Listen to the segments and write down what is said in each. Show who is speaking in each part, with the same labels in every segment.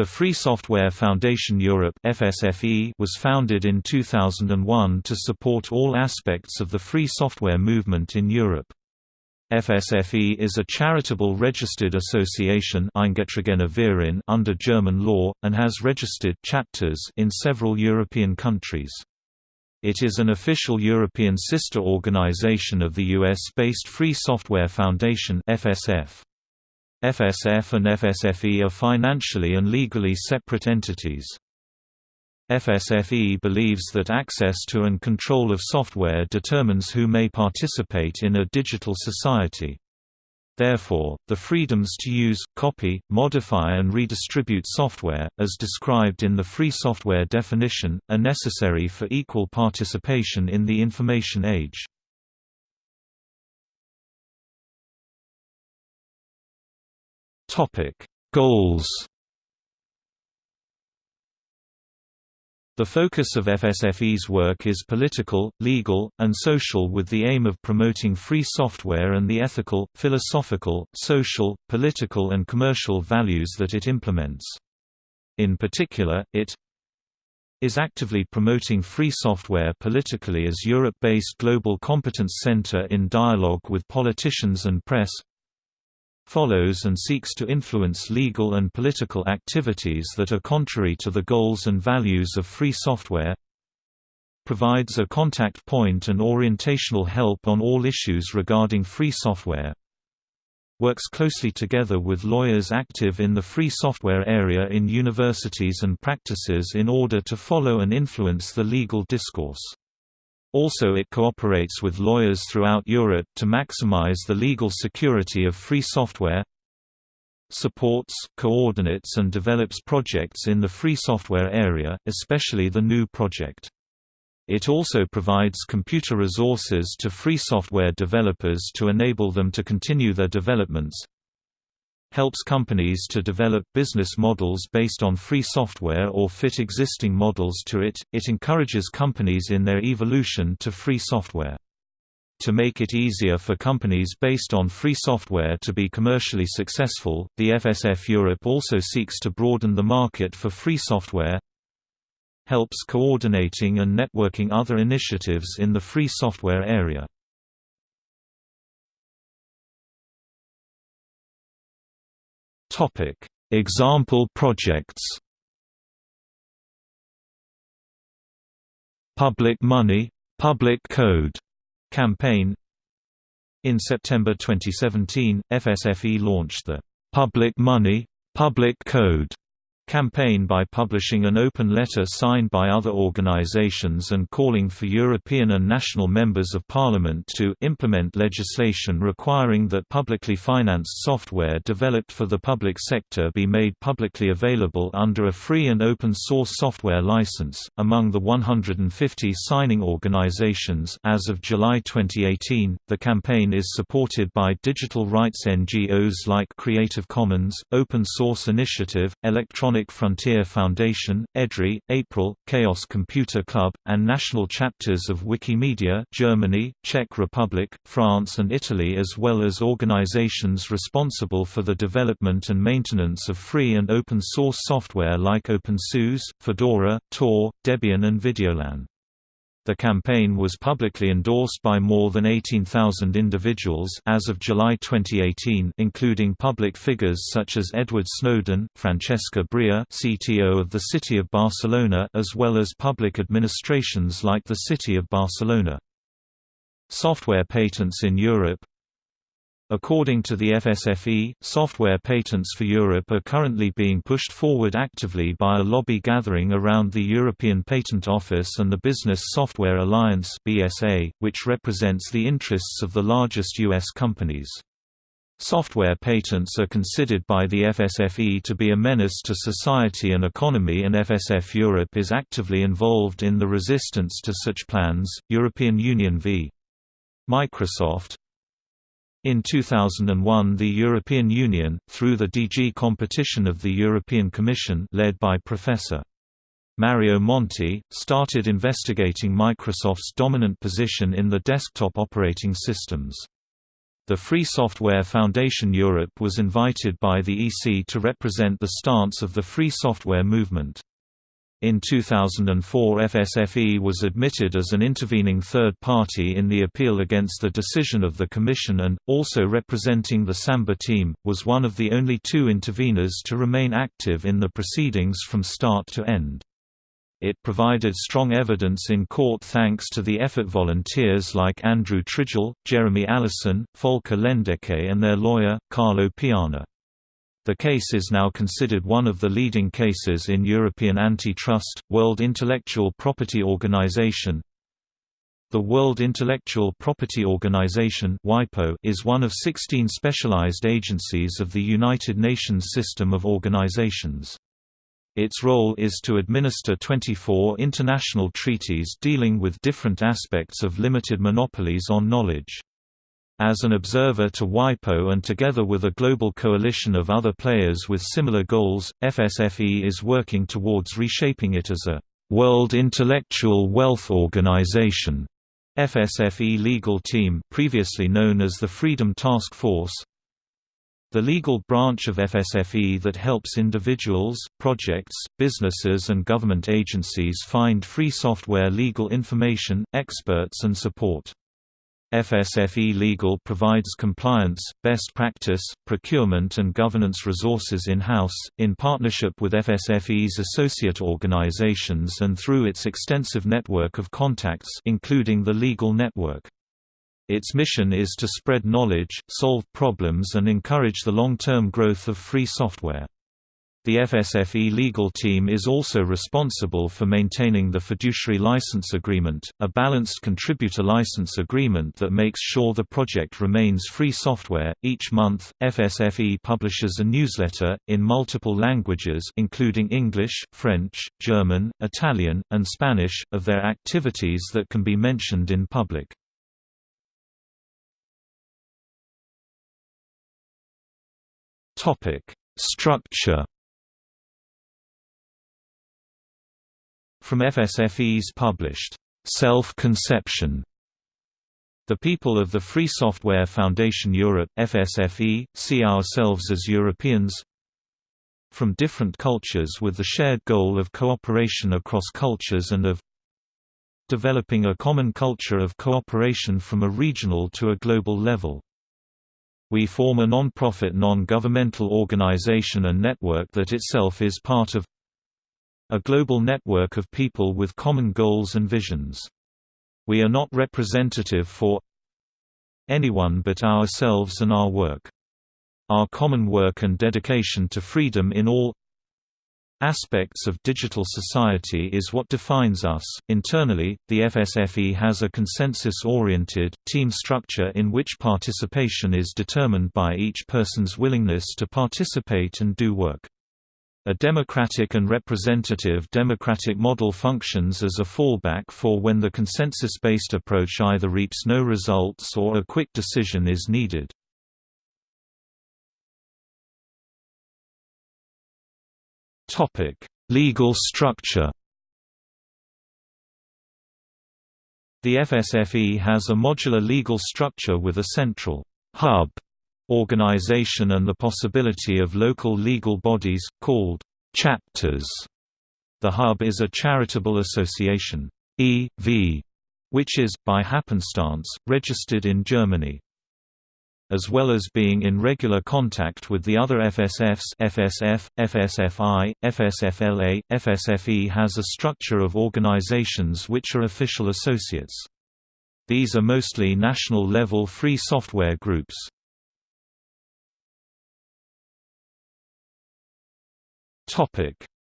Speaker 1: The Free Software Foundation Europe (FSFE) was founded in 2001 to support all aspects of the free software movement in Europe. FSFE is a charitable registered association under German law, and has registered chapters in several European countries. It is an official European sister organization of the US-based Free Software Foundation FSF. FSF and FSFE are financially and legally separate entities. FSFE believes that access to and control of software determines who may participate in a digital society. Therefore, the freedoms to use, copy, modify and redistribute software, as described in the free software definition, are necessary for equal participation in the information age. Topic: Goals. The focus of FSFE's work is political, legal, and social with the aim of promoting free software and the ethical, philosophical, social, political and commercial values that it implements. In particular, it is actively promoting free software politically as Europe-based global competence center in dialogue with politicians and press, follows and seeks to influence legal and political activities that are contrary to the goals and values of free software provides a contact point and orientational help on all issues regarding free software works closely together with lawyers active in the free software area in universities and practices in order to follow and influence the legal discourse also it cooperates with lawyers throughout Europe to maximize the legal security of free software supports, coordinates and develops projects in the free software area, especially the GNU project. It also provides computer resources to free software developers to enable them to continue their developments, helps companies to develop business models based on free software or fit existing models to it. It encourages companies in their evolution to free software. To make it easier for companies based on free software to be commercially successful, the FSF Europe also seeks to broaden the market for free software, helps coordinating and networking other initiatives in the free software area. Topic: Example projects. Public Money, Public Code campaign. In September 2017, FSFE launched the Public Money, Public Code campaign by publishing an open letter signed by other organizations and calling for European and national members of parliament to implement legislation requiring that publicly financed software developed for the public sector be made publicly available under a free and open source software license. Among the 150 signing organizations as of July 2018, the campaign is supported by digital rights NGOs like Creative Commons, Open Source Initiative, Electronic Frontier Foundation, EDRI, April, Chaos Computer Club, and national chapters of Wikimedia Germany, Czech Republic, France and Italy as well as organizations responsible for the development and maintenance of free and open source software like OpenSUSE, Fedora, Tor, Debian and Videolan. The campaign was publicly endorsed by more than 18,000 individuals as of July 2018, including public figures such as Edward Snowden, Francesca Bria, CTO of the City of Barcelona, as well as public administrations like the City of Barcelona. Software patents in Europe According to the FSFE, software patents for Europe are currently being pushed forward actively by a lobby gathering around the European Patent Office and the Business Software Alliance (BSA), which represents the interests of the largest US companies. Software patents are considered by the FSFE to be a menace to society and economy and FSF Europe is actively involved in the resistance to such plans. European Union v. Microsoft in 2001 the European Union, through the DG Competition of the European Commission led by Professor. Mario Monti, started investigating Microsoft's dominant position in the desktop operating systems. The Free Software Foundation Europe was invited by the EC to represent the stance of the free software movement. In 2004 FSFE was admitted as an intervening third party in the appeal against the decision of the Commission and, also representing the Samba team, was one of the only two interveners to remain active in the proceedings from start to end. It provided strong evidence in court thanks to the effort volunteers like Andrew Tridgell, Jeremy Allison, Volker Lendecke and their lawyer, Carlo Piana. The case is now considered one of the leading cases in European antitrust. World Intellectual Property Organization The World Intellectual Property Organization is one of 16 specialized agencies of the United Nations system of organizations. Its role is to administer 24 international treaties dealing with different aspects of limited monopolies on knowledge. As an observer to WIPO and together with a global coalition of other players with similar goals, FSFE is working towards reshaping it as a World Intellectual Wealth Organization. FSFE legal team previously known as the Freedom Task Force the legal branch of FSFE that helps individuals, projects, businesses and government agencies find free software legal information, experts and support. FSFE Legal provides compliance, best practice, procurement and governance resources in-house, in partnership with FSFE's associate organizations and through its extensive network of contacts including the Legal Network. Its mission is to spread knowledge, solve problems and encourage the long-term growth of free software. The FSFE legal team is also responsible for maintaining the fiduciary license agreement, a balanced contributor license agreement that makes sure the project remains free software. Each month, FSFE publishes a newsletter in multiple languages including English, French, German, Italian, and Spanish of their activities that can be mentioned in public. Topic: Structure. From FSFE's published Self-Conception. The people of the Free Software Foundation Europe FSFE see ourselves as Europeans from different cultures with the shared goal of cooperation across cultures and of developing a common culture of cooperation from a regional to a global level. We form a non-profit non-governmental organization and network that itself is part of a global network of people with common goals and visions. We are not representative for anyone but ourselves and our work. Our common work and dedication to freedom in all aspects of digital society is what defines us. Internally, the FSFE has a consensus oriented, team structure in which participation is determined by each person's willingness to participate and do work. A democratic and representative democratic model functions as a fallback for when the consensus-based approach either reaps no results or a quick decision is needed. Legal structure. The FSFE has a modular legal structure with a central hub organization and the possibility of local legal bodies, called chapters. The hub is a charitable association, e.V., which is, by happenstance, registered in Germany as well as being in regular contact with the other FSFs FSF, FSFI, FSFLA, FSFE has a structure of organizations which are official associates. These are mostly national-level free software groups.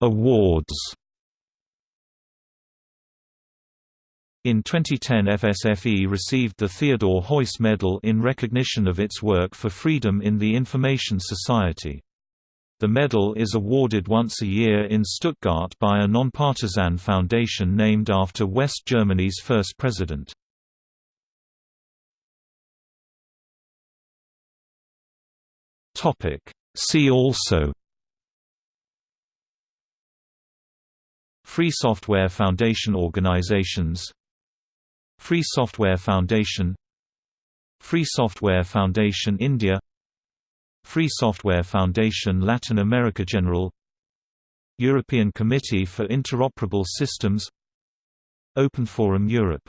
Speaker 1: Awards In 2010 FSFE received the Theodor Heuss Medal in recognition of its work for freedom in the information society. The medal is awarded once a year in Stuttgart by a nonpartisan foundation named after West Germany's first president. See also Free Software Foundation organizations. Free Software Foundation. Free Software Foundation India. Free Software Foundation Latin America General. European Committee for Interoperable Systems. Open Forum Europe